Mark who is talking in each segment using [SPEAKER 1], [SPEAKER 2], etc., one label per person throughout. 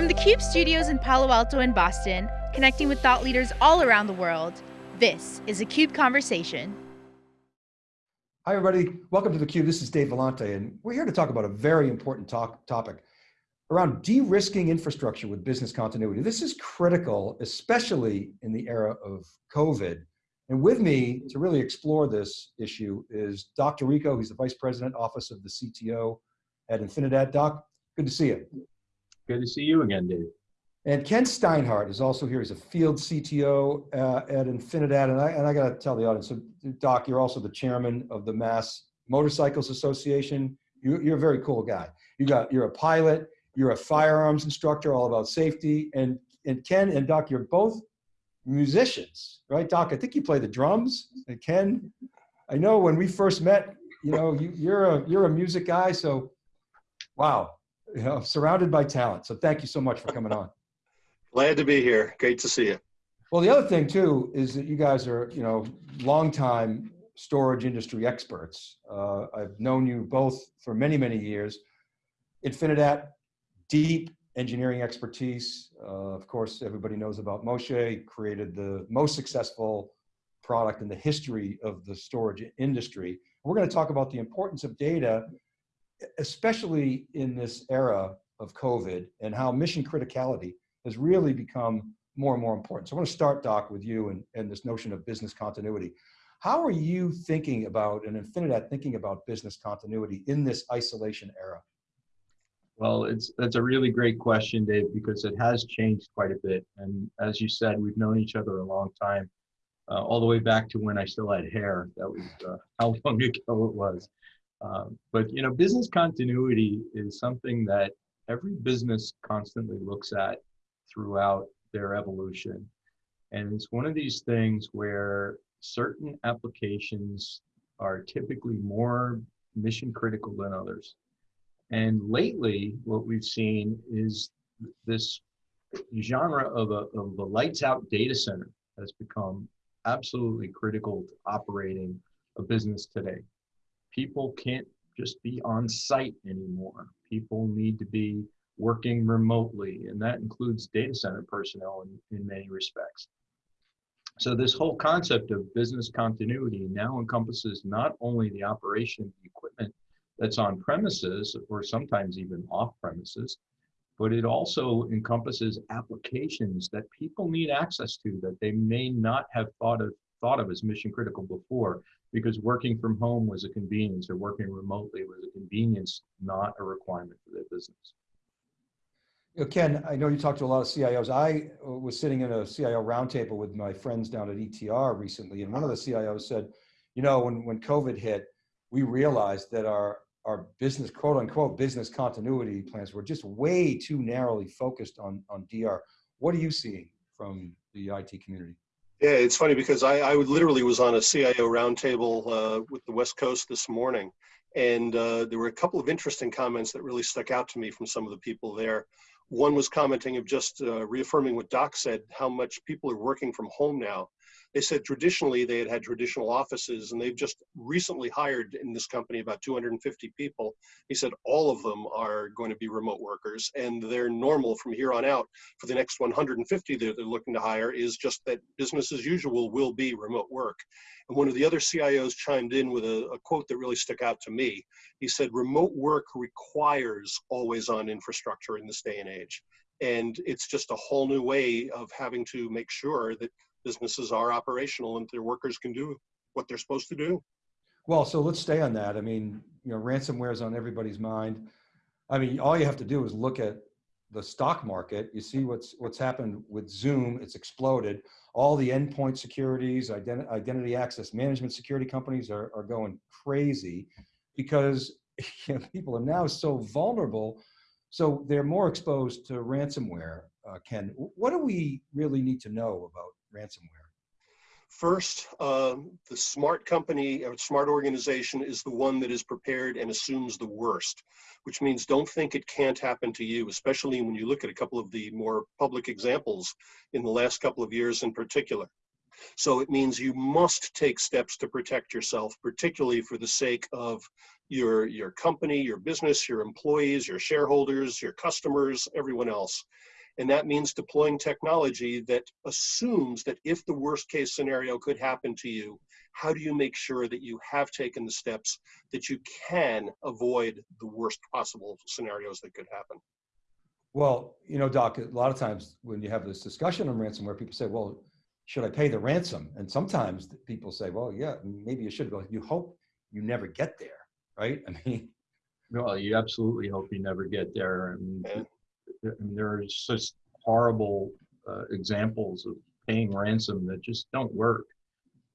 [SPEAKER 1] From the CUBE studios in Palo Alto and Boston, connecting with thought leaders all around the world, this is a CUBE Conversation.
[SPEAKER 2] Hi everybody, welcome to the Cube. This is Dave Vellante and we're here to talk about a very important talk, topic around de-risking infrastructure with business continuity. This is critical, especially in the era of COVID. And with me to really explore this issue is Doc D'Errico, he's the Vice President, Office of the CTO at Infinidat. Doc, good to see you.
[SPEAKER 3] Good to see you again, Dave.
[SPEAKER 2] And Ken Steinhardt is also here. He's a field CTO uh, at Infinidat. And I, and I got to tell the audience, so Doc, you're also the chairman of the Mass Motorcycles Association. You, you're a very cool guy. You got, you're a pilot, you're a firearms instructor, all about safety. And, and Ken and Doc, you're both musicians, right? Doc, I think you play the drums. And Ken, I know when we first met, you know, you, you're a, you're a music guy. So wow, you know, surrounded by talent. So thank you so much for coming on.
[SPEAKER 4] Glad to be here. Great to see you.
[SPEAKER 2] Well, the other thing too is that you guys are, you know, longtime storage industry experts. Uh, I've known you both for many, many years. Infinidat, deep engineering expertise. Uh, of course, everybody knows about Moshe, created the most successful product in the history of the storage industry. We're going to talk about the importance of data especially in this era of COVID and how mission criticality has really become more and more important. So I want to start, Doc, with you and, and this notion of business continuity. How are you thinking about, and Infinidat thinking about business continuity in this isolation era?
[SPEAKER 3] Well, it's that's a really great question, Dave, because it has changed quite a bit. And as you said, we've known each other a long time, uh, all the way back to when I still had hair. That was uh, how long ago it was. Um, but you know, business continuity is something that every business constantly looks at throughout their evolution. And it's one of these things where certain applications are typically more mission critical than others. And lately, what we've seen is this genre of a, of a lights out data center has become absolutely critical to operating a business today people can't just be on site anymore. People need to be working remotely, and that includes data center personnel in, in many respects. So this whole concept of business continuity now encompasses not only the operation of the equipment that's on premises or sometimes even off premises, but it also encompasses applications that people need access to that they may not have thought of thought of as mission critical before because working from home was a convenience or working remotely was a convenience, not a requirement for their business.
[SPEAKER 2] You know, Ken, I know you talked to a lot of CIOs. I uh, was sitting in a CIO roundtable with my friends down at ETR recently, and one of the CIOs said, you know, when, when COVID hit, we realized that our, our business, quote unquote, business continuity plans were just way too narrowly focused on, on DR. What are you seeing from the IT community?
[SPEAKER 4] Yeah, it's funny because I, I literally was on a CIO roundtable uh, with the West Coast this morning, and uh, there were a couple of interesting comments that really stuck out to me from some of the people there. One was commenting of just uh, reaffirming what Doc said, how much people are working from home now. They said traditionally they had had traditional offices and they've just recently hired in this company about 250 people. He said all of them are going to be remote workers and they're normal from here on out for the next 150 that they're looking to hire is just that business as usual will be remote work. And one of the other CIOs chimed in with a, a quote that really stuck out to me. He said, remote work requires always on infrastructure in this day and age. And it's just a whole new way of having to make sure that businesses are operational and their workers can do what they're supposed to do.
[SPEAKER 2] Well, so let's stay on that. I mean, you know, ransomware is on everybody's mind. I mean, all you have to do is look at the stock market. You see what's what's happened with Zoom. It's exploded. All the endpoint securities, ident identity access management security companies are, are going crazy because you know, people are now so vulnerable. So they're more exposed to ransomware. Uh, Ken, what do we really need to know about ransomware?
[SPEAKER 4] First, uh, the smart company or smart organization is the one that is prepared and assumes the worst, which means don't think it can't happen to you, especially when you look at a couple of the more public examples in the last couple of years in particular. So it means you must take steps to protect yourself, particularly for the sake of your, your company, your business, your employees, your shareholders, your customers, everyone else. And that means deploying technology that assumes that if the worst case scenario could happen to you, how do you make sure that you have taken the steps that you can avoid the worst possible scenarios that could happen?
[SPEAKER 2] Well, you know, Doc, a lot of times when you have this discussion on ransomware, people say, well, should I pay the ransom? And sometimes people say, well, yeah, maybe you should. Well, you hope you never get there, right? I mean,
[SPEAKER 3] Well, you absolutely hope you never get there. And,
[SPEAKER 4] Yeah.
[SPEAKER 3] and there's such horrible uh, examples of paying ransom that just don't work.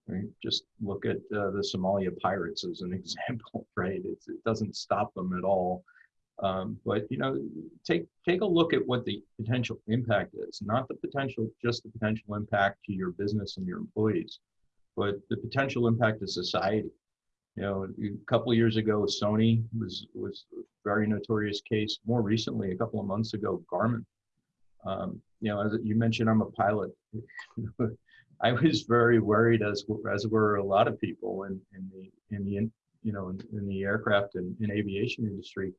[SPEAKER 3] I mean, just look at uh, the Somalia pirates as an example, right? It's, it doesn't stop them at all. Um, but you know, take take a look at what the potential impact is. Not the potential, just the potential impact to your business and your employees, but the potential impact to society. You know, a couple years ago, Sony was was a very notorious case. More recently, a couple of months ago, Garmin. Um, you know, as you mentioned, I'm a pilot. I was very worried, as as were a lot of people in, in the in the you know in, in the aircraft and in aviation industry.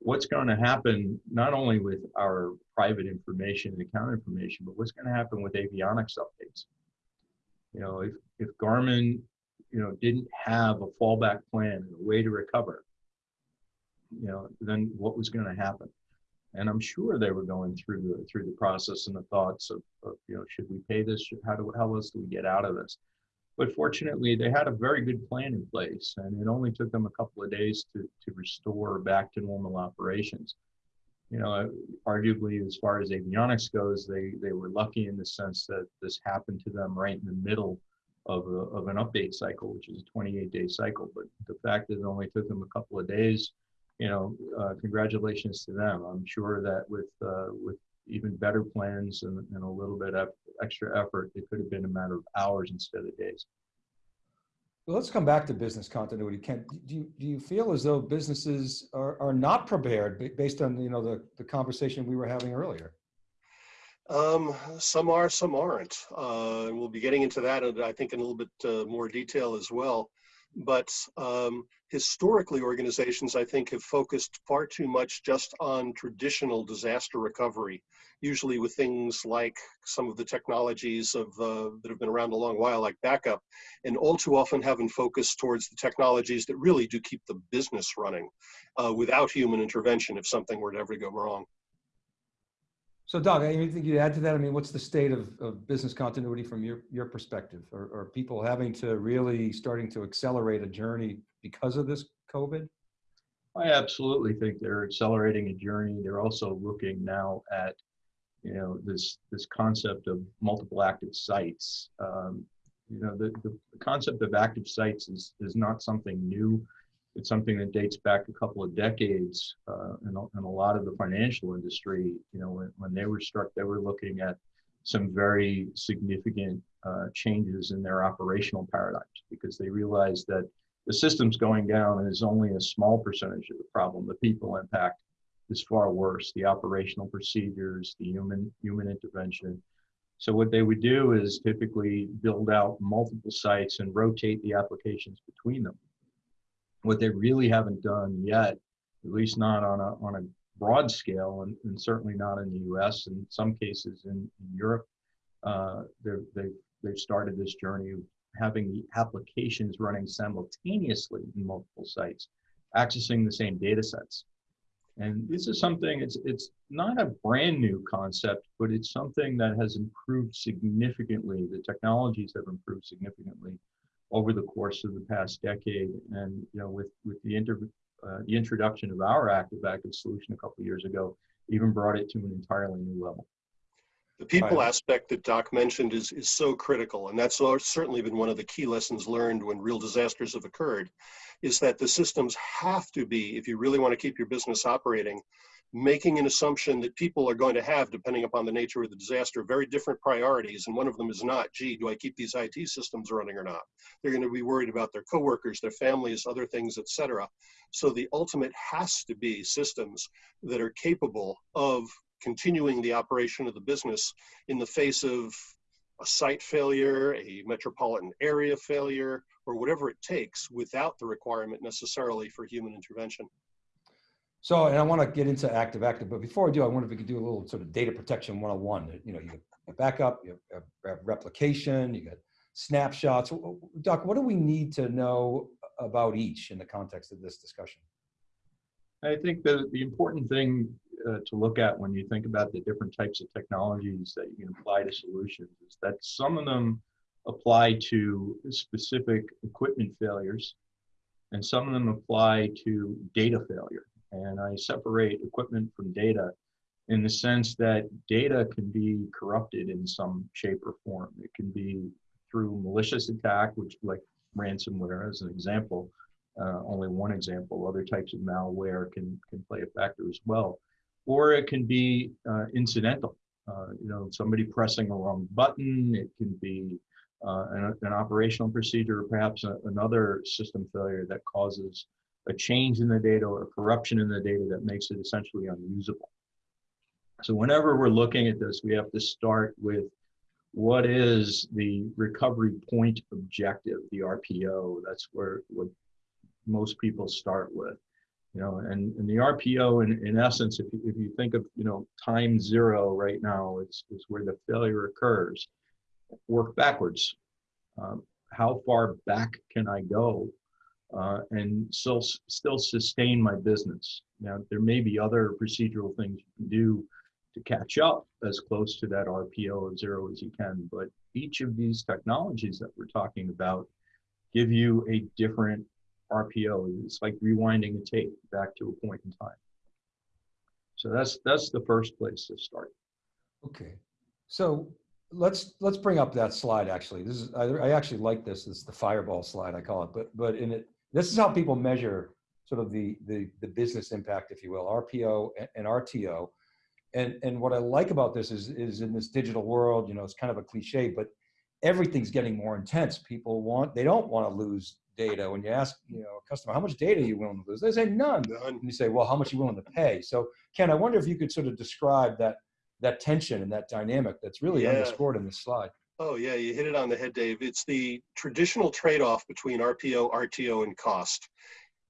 [SPEAKER 3] What's going to happen not only with our private information and account information, but what's going to happen with avionics updates? You know, if if Garmin you know, didn't have a fallback plan and a way to recover, you know, then what was going to happen? And I'm sure they were going through the through the process and the thoughts of, of you know, should we pay this? How do how else do we get out of this? But fortunately, they had a very good plan in place, and it only took them a couple of days to to restore back to normal operations. You know, arguably, as far as avionics goes, they they were lucky in the sense that this happened to them right in the middle of, a, of an update cycle, which is a 28 day cycle. But the fact that it only took them a couple of days, you know, uh, congratulations to them. I'm sure that with, uh, with even better plans and, and a little bit of extra effort, it could have been a matter of hours instead of days.
[SPEAKER 2] Well, let's come back to business continuity. Ken, do you, do you feel as though businesses are, are not prepared based on, you know, the, the conversation we were having earlier?
[SPEAKER 4] Um, some are, some aren't. Uh, and we'll be getting into that, and I think, in a little bit uh, more detail as well. But um, historically, organizations, I think, have focused far too much just on traditional disaster recovery, usually with things like some of the technologies of uh, that have been around a long while, like backup, and all too often haven't focused towards the technologies that really do keep the business running uh, without human intervention if something were to ever go wrong.
[SPEAKER 2] So Doc, anything you add to that? I mean, what's the state of, of business continuity from your, your perspective? Are, are people having to really starting to accelerate a journey because of this COVID?
[SPEAKER 3] I absolutely think they're accelerating a journey. They're also looking now at, you know, this this concept of multiple active sites. Um, you know, the, the concept of active sites is is not something new. It's something that dates back a couple of decades, uh, and, and a lot of the financial industry. You know, when, when they were struck, they were looking at some very significant uh, changes in their operational paradigms because they realized that the system's going down is only a small percentage of the problem. The people impact is far worse. The operational procedures, the human human intervention. So what they would do is typically build out multiple sites and rotate the applications between them. What they really haven't done yet, at least not on a on a broad scale, and, and certainly not in the U.S. In some cases in, in Europe, uh, they've they've started this journey of having the applications running simultaneously in multiple sites, accessing the same data sets. And this is something, it's, it's not a brand new concept, but it's something that has improved significantly. The technologies have improved significantly over the course of the past decade. And you know, with, with the, inter, uh, the introduction of our active active solution a couple of years ago, even brought it to an entirely new level.
[SPEAKER 4] The people
[SPEAKER 2] Right.
[SPEAKER 4] aspect that Doc mentioned is, is so critical, and that's certainly been one of the key lessons learned when real disasters have occurred, is that the systems have to be, if you really want to keep your business operating, making an assumption that people are going to have, depending upon the nature of the disaster, very different priorities, and one of them is not, gee, do I keep these IT systems running or not? They're going to be worried about their coworkers, their families, other things, et cetera. So the ultimate has to be systems that are capable of continuing the operation of the business in the face of a site failure, a metropolitan area failure, or whatever it takes without the requirement necessarily for human intervention.
[SPEAKER 2] So, and I want to get into active active, but before I do, I wonder if we could do a little sort of data protection 101. You know, you have backup, you have replication, you got snapshots. Doc, what do we need to know about each in the context of this discussion?
[SPEAKER 3] I think the, the important thing uh, to look at when you think about the different types of technologies that you can apply to solutions is that some of them apply to specific equipment failures and some of them apply to data failure. And I separate equipment from data in the sense that data can be corrupted in some shape or form. It can be through malicious attack, which like ransomware as an example, uh, only one example. Other types of malware can, can play a factor as well. Or it can be uh, incidental. Uh, you know, somebody pressing a wrong button. It can be uh, an, an, operational procedure, or perhaps a, another system failure that causes a change in the data or corruption in the data that makes it essentially unusable. So whenever we're looking at this, we have to start with what is the recovery point objective, the RPO. That's where what most people start with. You know, and, and the RPO, in, in essence, if you, if you think of, you know, time zero right now, it's, it's where the failure occurs. Work backwards. Um, how far back can I go uh, and still still sustain my business. Now, there may be other procedural things you can do to catch up as close to that RPO of zero as you can, but each of these technologies that we're talking about give you a different RPO. It's like rewinding a tape back to a point in time. So that's that's the first place to start.
[SPEAKER 2] Okay, so let's let's bring up that slide. Actually, this is I, I actually like this. This is the fireball slide I call it. But but in it this is how people measure sort of the, the, the business impact, if you will, RPO and, and RTO. And, and what I like about this is, is in this digital world, you know, it's kind of a cliche, but everything's getting more intense. People want, they don't want to lose data. When you ask, you know, a customer, how much data are you willing to lose? They say none. none. And you say, well, how much are you willing to pay? So Ken, I wonder if you could sort of describe that, that tension and that dynamic that's really yeah. underscored in this slide.
[SPEAKER 4] Oh yeah, you hit it on the head, Dave. It's the traditional trade-off between RPO, RTO, and cost.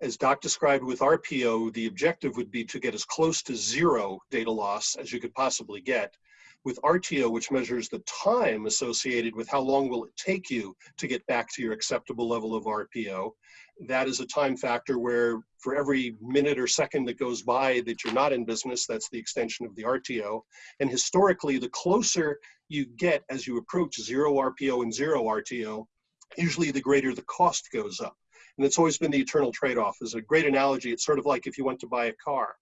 [SPEAKER 4] As Doc described with RPO, the objective would be to get as close to zero data loss as you could possibly get. With RTO, which measures the time associated with how long will it take you to get back to your acceptable level of RPO, that is a time factor where for every minute or second that goes by that you're not in business, that's the extension of the RTO. And historically, the closer you get as you approach zero RPO and zero RTO, usually the greater the cost goes up. And it's always been the eternal trade-off. As a great analogy, it's sort of like if you went to buy a car.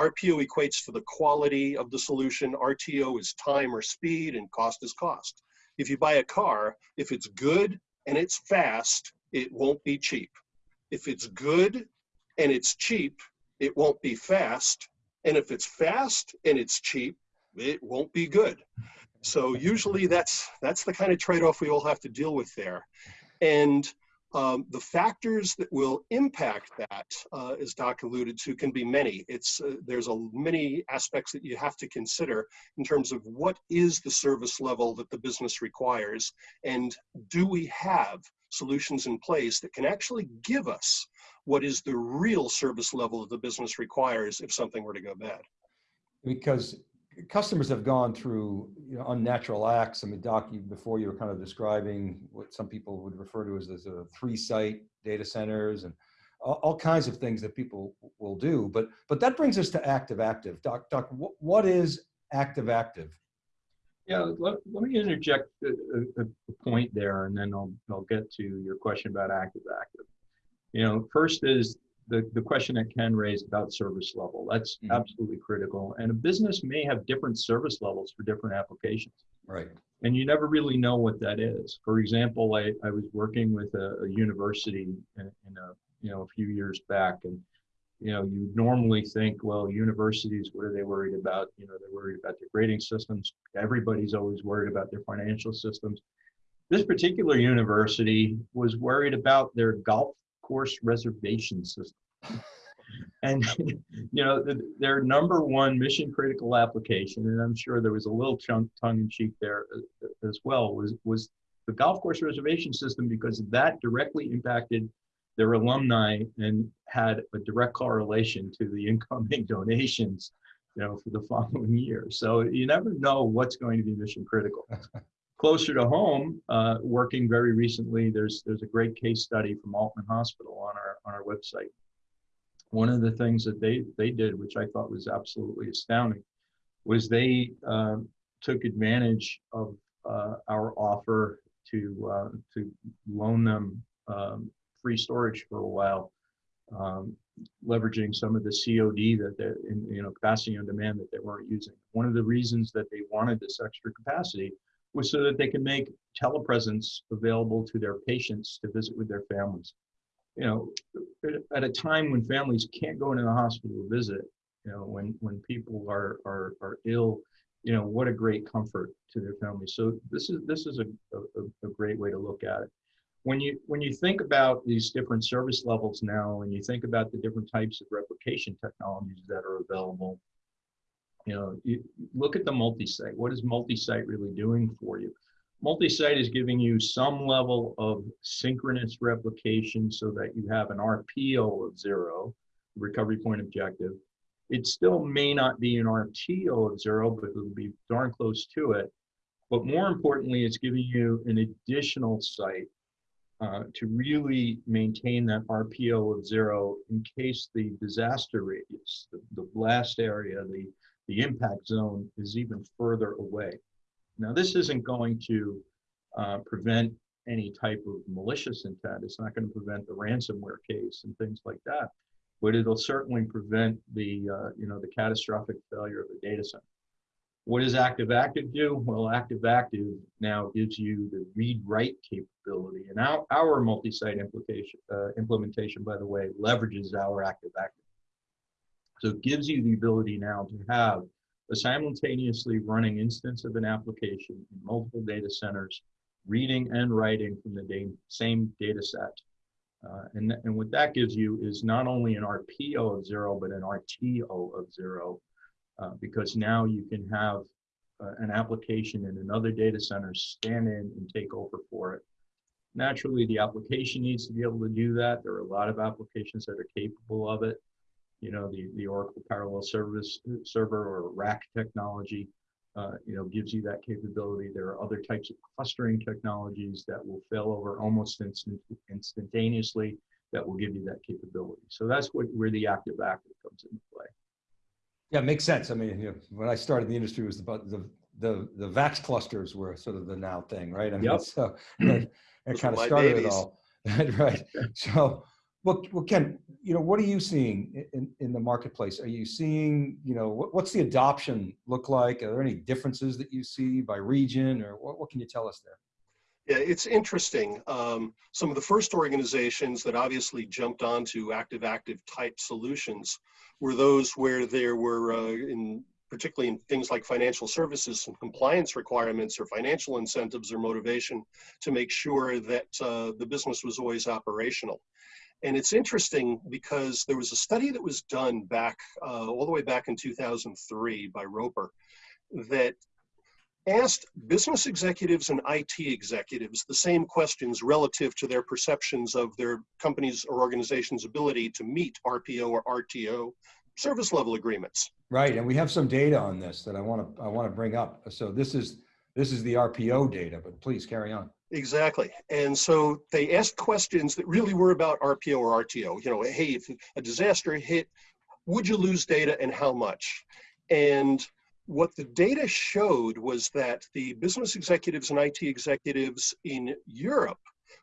[SPEAKER 4] RPO equates to the quality of the solution, RTO is time or speed, and cost is cost. If you buy a car, if it's good and it's fast, it won't be cheap. If it's good and it's cheap, it won't be fast. And if it's fast and it's cheap, it won't be good. So usually that's that's the kind of trade-off we all have to deal with there. And um, the factors that will impact that, uh, as Doc alluded to, can be many. It's uh, there's a many aspects that you have to consider in terms of what is the service level that the business requires, and do we have solutions in place that can actually give us what is the real service level that the business requires if something were to go bad.
[SPEAKER 2] Because customers have gone through you know, unnatural acts. I mean, Doc, you, before you were kind of describing what some people would refer to as, as a three-site data centers and all, all, kinds of things that people will do. But but that brings us to active-active. Doc, Doc, what, what is active-active?
[SPEAKER 3] Yeah, let, let me interject a, a, a, point there, and then I'll, I'll get to your question about active-active. You know, first is the, the question that Ken raised about service level. That's mm -hmm. absolutely critical. And a business may have different service levels for different applications.
[SPEAKER 2] Right.
[SPEAKER 3] And you never really know what that is. For example, I, I was working with a, a university in, in, a you know a few years back, and you know, you normally think, well, universities, what are they worried about? You know, they're worried about their grading systems. Everybody's always worried about their financial systems. This particular university was worried about their golf course reservation system. and you know the, their number one mission critical application and i'm sure there was a little chunk tongue in cheek there uh, as well was was the golf course reservation system because that directly impacted their alumni and had a direct correlation to the incoming donations you know for the following year so you never know what's going to be mission critical closer to home uh, working very recently there's there's a great case study from Aultman hospital on our on our website one of the things that they they did which i thought was absolutely astounding was they uh, took advantage of uh, our offer to uh, to loan them um, free storage for a while, um, leveraging some of the COD that they in you know capacity on demand that they weren't using. One of the reasons that they wanted this extra capacity was so that they could make telepresence available to their patients to visit with their families. You know, at a time when families can't go into the hospital to visit, you know, when when people are are are ill you know what a great comfort to their families so this is this is a, a, a, great way to look at it when you when you think about these different service levels now and you think about the different types of replication technologies that are available you know you look at the multi-site. What is multi-site really doing for you? Multi-site is giving you some level of synchronous replication so that you have an rpo of zero recovery point objective. It still may not be an RTO of zero, but it'll be darn close to it. But more importantly, it's giving you an additional site uh, to really maintain that RPO of zero in case the disaster radius, the, the blast area, the, the impact zone is even further away. Now, this isn't going to uh, prevent any type of malicious intent. It's not going to prevent the ransomware case and things like that but it'll certainly prevent the, uh, you know, the catastrophic failure of the data center. What does active-active do? Well, active-active now gives you the read-write capability, and our, our multi-site implication, uh, implementation, by the way, leverages our active-active. So it gives you the ability now to have a simultaneously running instance of an application in multiple data centers, reading and writing from the same data set uh, and, and what that gives you is not only an RPO of zero, but an RTO of zero, uh, because now you can have uh, an application in another data center stand in and take over for it. Naturally, the application needs to be able to do that. There are a lot of applications that are capable of it. You know, the, the Oracle Parallel Service Server or RAC technology uh, you know, gives you that capability. There are other types of clustering technologies that will fail over almost instant, instantaneously that will give you that capability. So that's what, where the active active comes into play.
[SPEAKER 2] Yeah, it makes sense. I mean, you know, when I started the industry, it was about the, the, the VAX clusters were sort of the now thing, right? I mean,
[SPEAKER 3] yep.
[SPEAKER 2] so that, that kind of started babies. it all, right? So, well, well, Ken, you know, what are you seeing in, in the marketplace? Are you seeing, you know, what, what's the adoption look like? Are there any differences that you see by region or what, what can you tell us there?
[SPEAKER 4] Yeah, it's interesting. Um, some of the first organizations that obviously jumped onto active-active type solutions were those where there were, uh, in particularly in things like financial services and compliance requirements or financial incentives or motivation to make sure that uh, the business was always operational. And it's interesting because there was a study that was done back, uh, all the way back in 2003 by Roper, that asked business executives and IT executives the same questions relative to their perceptions of their company's or organization's ability to meet RPO or RTO service level agreements.
[SPEAKER 2] Right, and we have some data on this that I want to I want to bring up. So this is this is the RPO data, but please carry on.
[SPEAKER 4] Exactly. And so they asked questions that really were about RPO or RTO. You know, hey, if a disaster hit, would you lose data and how much? And what the data showed was that the business executives and IT executives in Europe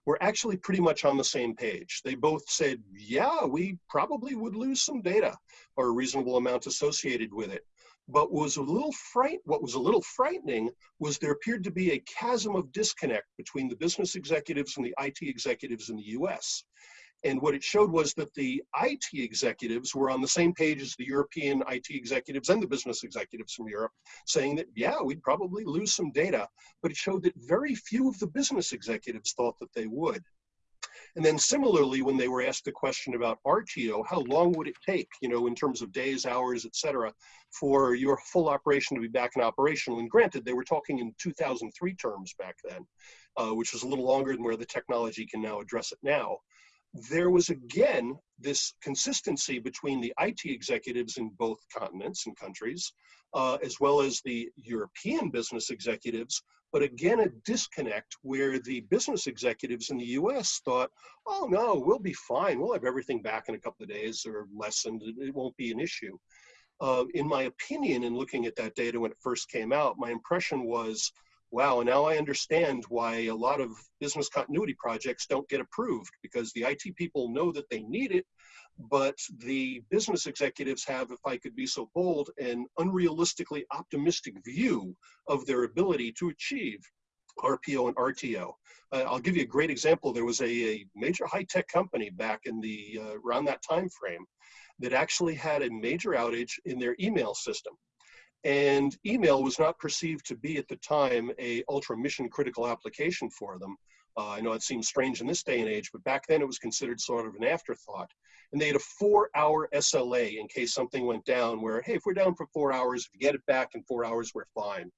[SPEAKER 4] were actually pretty much on the same page. They both said, yeah, we probably would lose some data or a reasonable amount associated with it. But was a little fright, what was a little frightening was there appeared to be a chasm of disconnect between the business executives and the IT executives in the US. And what it showed was that the IT executives were on the same page as the European IT executives and the business executives from Europe, saying that, yeah, we'd probably lose some data. But it showed that very few of the business executives thought that they would. And then similarly, when they were asked the question about RTO, how long would it take, you know, in terms of days, hours, et cetera, for your full operation to be back in operational? And granted, they were talking in 2003 terms back then, uh, which was a little longer than where the technology can now address it now. There was again this consistency between the IT executives in both continents and countries, uh, as well as the European business executives but again, a disconnect where the business executives in the US thought, oh no, we'll be fine. We'll have everything back in a couple of days or less, and it won't be an issue. Uh, in my opinion, in looking at that data when it first came out, my impression was, wow, now I understand why a lot of business continuity projects don't get approved because the IT people know that they need it, but the business executives have, if I could be so bold, an unrealistically optimistic view of their ability to achieve RPO and RTO. Uh, I'll give you a great example. There was a, a major high-tech company back in the uh, around that time frame that actually had a major outage in their email system. And email was not perceived to be at the time a ultra mission critical application for them. Uh, I know it seems strange in this day and age, but back then it was considered sort of an afterthought. And they had a four hour SLA in case something went down where, hey, if we're down for four hours, if you get it back in four hours, we're fine.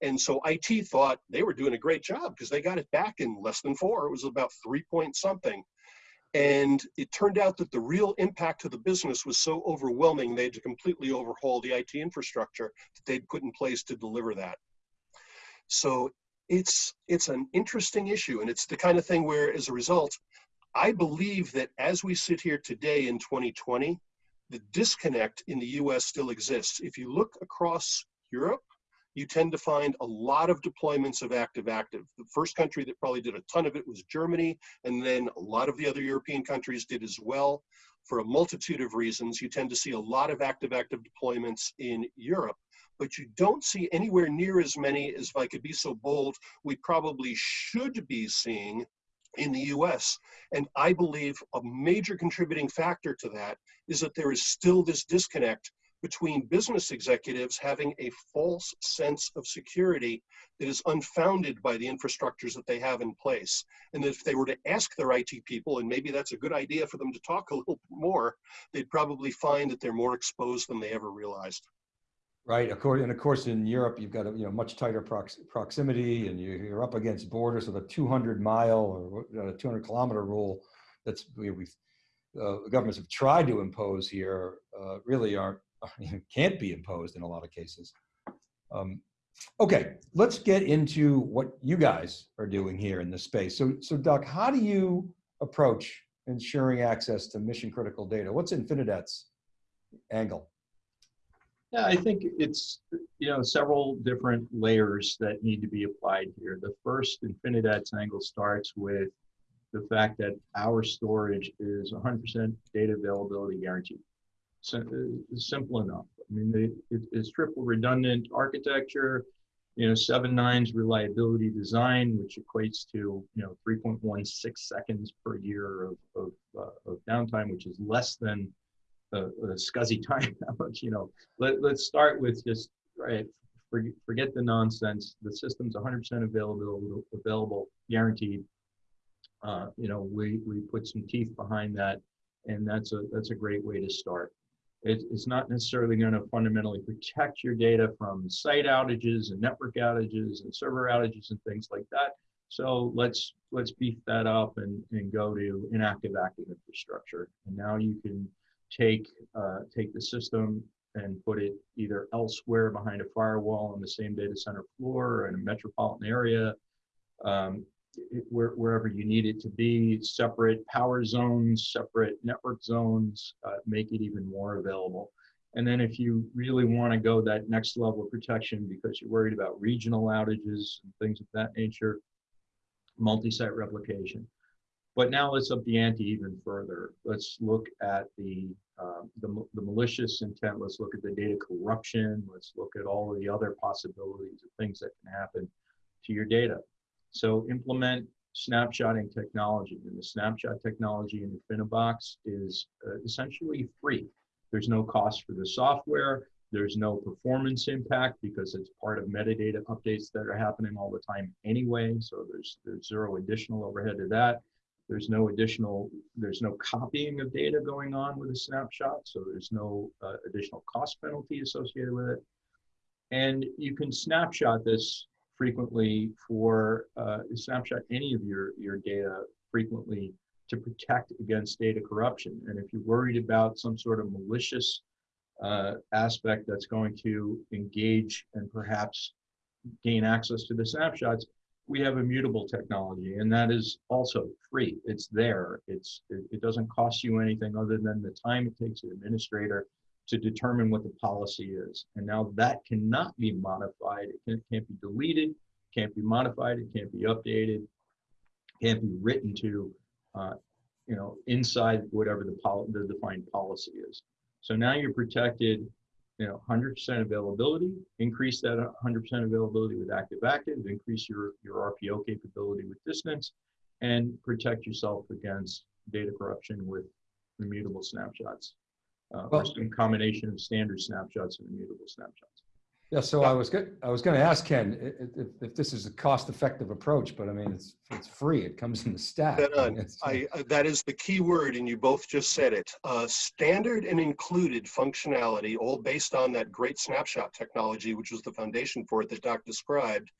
[SPEAKER 4] And so IT thought they were doing a great job because they got it back in less than four. It was about three point something. And it turned out that the real impact to the business was so overwhelming, they had to completely overhaul the IT infrastructure that they'd put in place to deliver that. So it's it's an interesting issue and it's the kind of thing where as a result i believe that as we sit here today in 2020 the disconnect in the us still exists if you look across europe you tend to find a lot of deployments of active active the first country that probably did a ton of it was germany and then a lot of the other european countries did as well for a multitude of reasons you tend to see a lot of active active deployments in europe but you don't see anywhere near as many as, if I could be so bold, we probably should be seeing in the US. And I believe a major contributing factor to that is that there is still this disconnect between business executives having a false sense of security that is unfounded by the infrastructures that they have in place. And if they were to ask their IT people, and maybe that's a good idea for them to talk a little bit more, they'd probably find that they're more exposed than they ever realized.
[SPEAKER 2] Right. And of course, in Europe, you've got a you know much tighter prox proximity, and you, are up against borders. So the 200 mile or uh, 200 kilometer rule that's we, have uh, governments have tried to impose here uh, really aren't can't be imposed in a lot of cases. Um, okay, let's get into what you guys are doing here in this space. So, so Doc, how do you approach ensuring access to mission critical data? What's Infinidat's angle?
[SPEAKER 3] Yeah, I think it's you know several different layers that need to be applied here. The first Infinidat's angle starts with the fact that our storage is 100% data availability guaranteed. Uh, simple enough. I mean, they, it, it's triple redundant architecture. You know, seven nines reliability design, which equates to you know 3.16 seconds per year of of, uh, of downtime, which is less than a, a SCSI time you know let, let's start with just right forget, forget the nonsense the system's 100% available available guaranteed uh, you know we we put some teeth behind that and that's a that's a great way to start it, it's not necessarily going to fundamentally protect your data from site outages and network outages and server outages and things like that. So let's let's beef that up and, and go to inactive active infrastructure. And now you can take uh, take the system and put it either elsewhere behind a firewall on the same data center floor or in a metropolitan area, um, where, wherever you need it to be, separate power zones, separate network zones, uh, make it even more available. And then if you really want to go that next level of protection because you're worried about regional outages and things of that nature, multi-site replication. But now let's up the ante even further. Let's look at the, uh, the, the, malicious intent. Let's look at the data corruption. Let's look at all of the other possibilities of things that can happen to your data. So implement snapshotting technology. And the snapshot technology in Infinibox is uh, essentially free. There's no cost for the software. There's no performance impact because it's part of metadata updates that are happening all the time anyway. So there's, there's zero additional overhead to that There's no additional, there's no copying of data going on with a snapshot, so there's no uh, additional cost penalty associated with it. And you can snapshot this frequently for uh, snapshot any of your, your data frequently to protect against data corruption. And if you're worried about some sort of malicious uh, aspect that's going to engage and perhaps gain access to the snapshots, we have immutable technology, and that is also free. It's there. It's it, it doesn't cost you anything other than the time it takes an administrator to determine what the policy is. And now that cannot be modified. It can, can't be deleted, can't be modified, it can't be updated, can't be written to, uh, you know, inside whatever the, pol- the defined policy is. So now you're protected, you know, 100% availability, increase that 100% availability with active active, increase your, your RPO capability with distance, and protect yourself against data corruption with immutable snapshots uh, or
[SPEAKER 2] Well-
[SPEAKER 3] some combination of standard snapshots and immutable snapshots.
[SPEAKER 2] Yeah, so I was good, I was gonna ask Ken, i- i- if, if this is a cost-effective approach, but I mean, it's, it's free, it comes in the stack.
[SPEAKER 4] Dead
[SPEAKER 2] I mean,
[SPEAKER 4] I, uh, that is the key word, and you both just said it. Uh, standard and included functionality, all based on that great snapshot technology, which was the foundation for it that Doc described.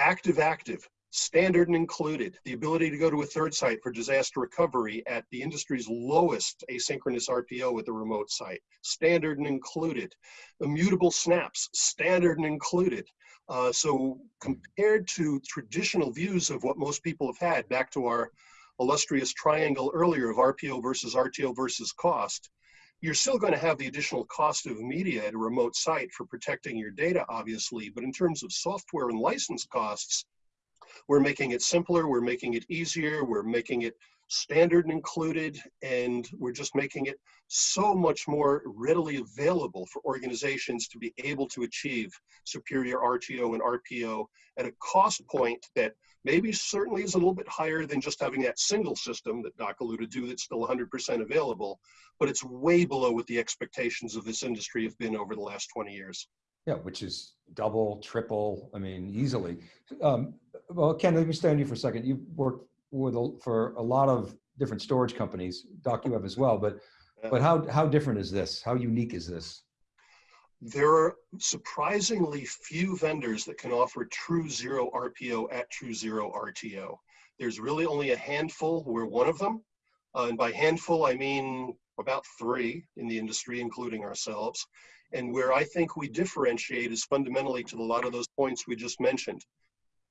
[SPEAKER 4] Active, active, standard and included, the ability to go to a third site for disaster recovery at the industry's lowest asynchronous RPO with a remote site, standard and included. Immutable snaps, standard and included. Uh, so compared to traditional views of what most people have had, back to our illustrious triangle earlier of RPO versus RTO versus cost, you're still going to have the additional cost of media at a remote site for protecting your data, obviously. But in terms of software and license costs, we're making it simpler, we're making it easier, we're making it standard and included, and we're just making it so much more readily available for organizations to be able to achieve superior RTO and RPO at a cost point that maybe certainly is a little bit higher than just having that single system that Doc alluded to that's still 100% available, but it's way below what the expectations of this industry have been over the last 20 years.
[SPEAKER 2] Yeah, which is double, triple, I mean, easily. Um, Well, Ken, let me stay on you for a second. You've worked with, a- for a lot of different storage companies. Doc, you have as well, but, but how, how different is this? How unique is this?
[SPEAKER 4] There are surprisingly few vendors that can offer true zero RPO at true zero RTO. There's really only a handful. We're one of them. Uh, and by handful, I mean about three in the industry, including ourselves. And where I think we differentiate is fundamentally to a lot of those points we just mentioned.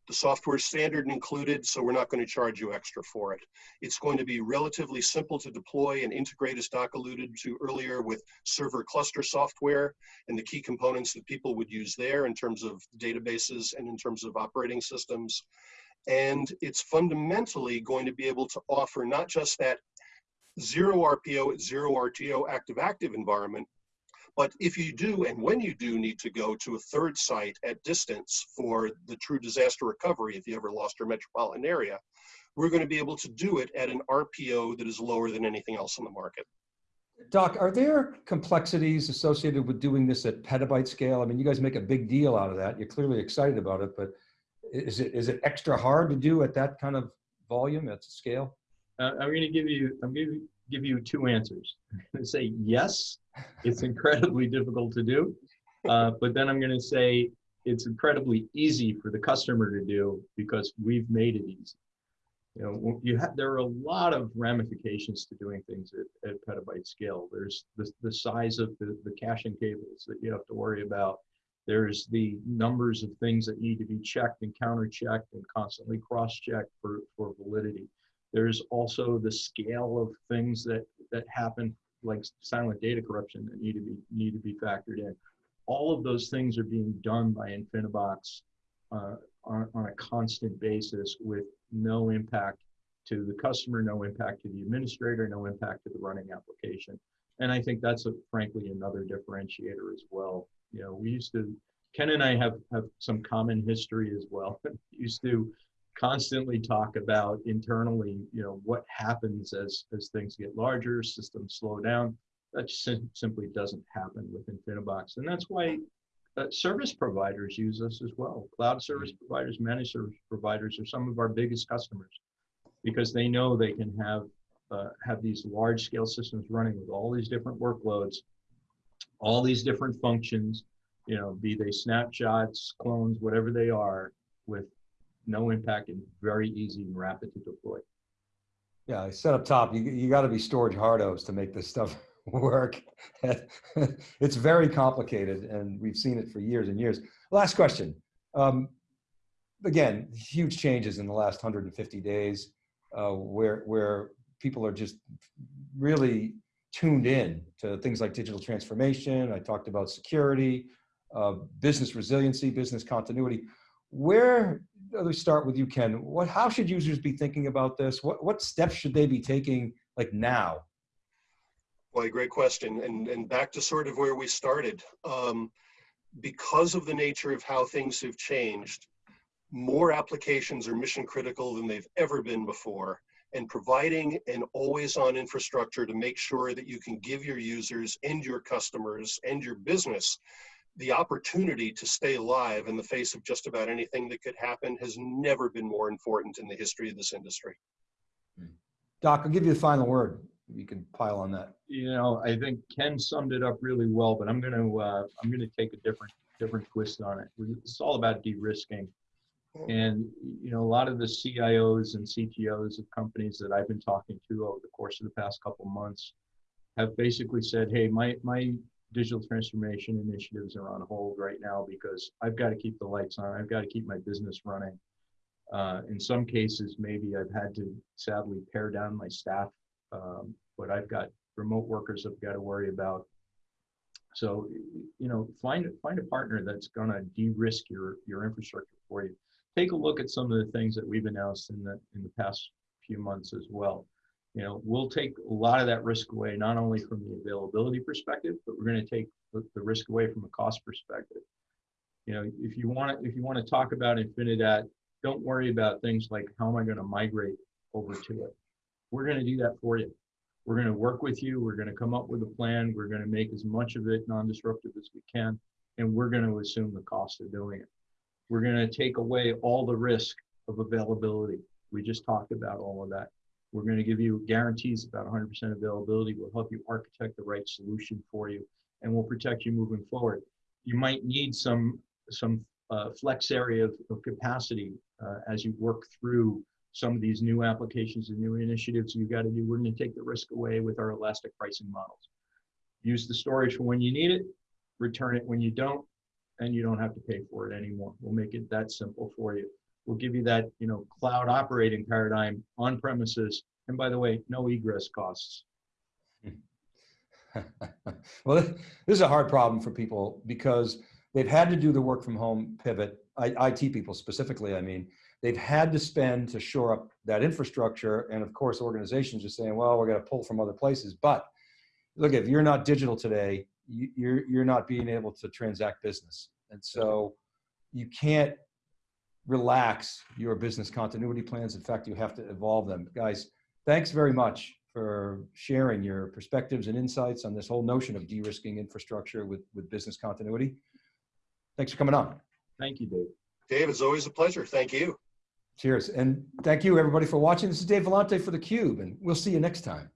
[SPEAKER 4] The software standard included, so we're not going to charge you extra for it. It's going to be relatively simple to deploy and integrate, as Doc alluded to earlier, with server cluster software and the key components that people would use there in terms of databases and in terms of operating systems. And it's fundamentally going to be able to offer not just that zero RPO, zero RTO active active environment, but if you do, and when you do need to go to a third site at distance for the true disaster recovery, if you ever lost your metropolitan area, we're going to be able to do it at an RPO that is lower than anything else on the market.
[SPEAKER 2] Doc, are there complexities associated with doing this at petabyte scale? I mean, you guys make a big deal out of that. You're clearly excited about it, but is it, is it extra hard to do at that kind of volume, at scale?
[SPEAKER 3] Uh, I'm going to give you, I'm going to give you two answers. I'm going to say yes, it's incredibly difficult to do, uh, but then I'm going to say it's incredibly easy for the customer to do because we've made it easy. You know, you have there are a lot of ramifications to doing things at, at petabyte scale. There's the, the size of the, the caching cables that you have to worry about. There's the numbers of things that need to be checked and counter-checked and constantly cross-checked for, for validity. There's also the scale of things that, that happen, like silent data corruption that need to be, need to be factored in. All of those things are being done by Infinibox uh, on, on a constant basis with no impact to the customer, no impact to the administrator, no impact to the running application. And I think that's a, frankly another differentiator as well. You know, we used to, Ken and I have, have some common history as well. used to constantly talk about internally, you know, what happens as, as things get larger, systems slow down. That sim- simply doesn't happen with Infinibox. And that's why uh, service providers use us as well. Cloud service providers, managed service providers are some of our biggest customers. because they know they can have uh, have these large scale systems running with all these different workloads, all these different functions, you know, be they snapshots, clones, whatever they are, with no impact and very easy and rapid to deploy.
[SPEAKER 2] Yeah, I up top, you, you got to be storage hardos to make this stuff work. it's very complicated and we've seen it for years and years. Last question. Um, again, huge changes in the last 150 days uh, where, where people are just really tuned in to things like digital transformation. I talked about security, uh, business resiliency, business continuity. Where, let's start with you, Ken. What, how should users be thinking about this? What, what steps should they be taking like now?
[SPEAKER 4] Boy, great question. And, and back to sort of where we started. Um, because of the nature of how things have changed, more applications are mission critical than they've ever been before. And providing an always on infrastructure to make sure that you can give your users and your customers and your business the opportunity to stay alive in the face of just about anything that could happen has never been more important in the history of this industry.
[SPEAKER 2] Doc, I'll give you the final word. You can pile on that.
[SPEAKER 3] You know, I think Ken summed it up really well, but I'm going to uh, I'm going to take a different different twist on it. It's all about de-risking. And you know, a lot of the CIOs and CTOs of companies that I've been talking to over the course of the past couple months have basically said, "Hey, my my digital transformation initiatives are on hold right now because I've got to keep the lights on. I've got to keep my business running. Uh, in some cases, maybe I've had to sadly pare down my staff, um, but I've got remote workers I've got to worry about. So, you know, find find a partner that's going to de-risk your your infrastructure for you. Take a look at some of the things that we've announced in the in the past few months as well you know, we'll take a lot of that risk away, not only from the availability perspective, but we're going to take the, risk away from a cost perspective. You know, if you want to, if you want to talk about Infinidat, don't worry about things like how am I going to migrate over to it. We're going to do that for you. We're going to work with you. We're going to come up with a plan. We're going to make as much of it non-disruptive as we can, and we're going to assume the cost of doing it. We're going to take away all the risk of availability. We just talked about all of that. We're going to give you guarantees about 100% availability. We'll help you architect the right solution for you, and we'll protect you moving forward. You might need some some uh, flex area of, of capacity uh, as you work through some of these new applications and new initiatives you've got to do. We're going to take the risk away with our elastic pricing models. Use the storage for when you need it, return it when you don't, and you don't have to pay for it anymore. We'll make it that simple for you. We'll give you that, you know, cloud operating paradigm on premises. And by the way, no egress costs.
[SPEAKER 2] well, this is a hard problem for people because they've had to do the work from home pivot, I, IT people specifically, I mean, they've had to spend to shore up that infrastructure. And of course, organizations are saying, well, we're going to pull from other places. But look, if you're not digital today, you, you're, you're not being able to transact business. And so you can't relax your business continuity plans. In fact, you have to evolve them. Guys, thanks very much for sharing your perspectives and insights on this whole notion of de-risking infrastructure with, with business continuity. Thanks for coming on.
[SPEAKER 3] Thank you, Dave.
[SPEAKER 4] Dave, it's always a pleasure. Thank you.
[SPEAKER 2] Cheers. And thank you everybody for watching. This is Dave Vellante for theCUBE and we'll see you next time.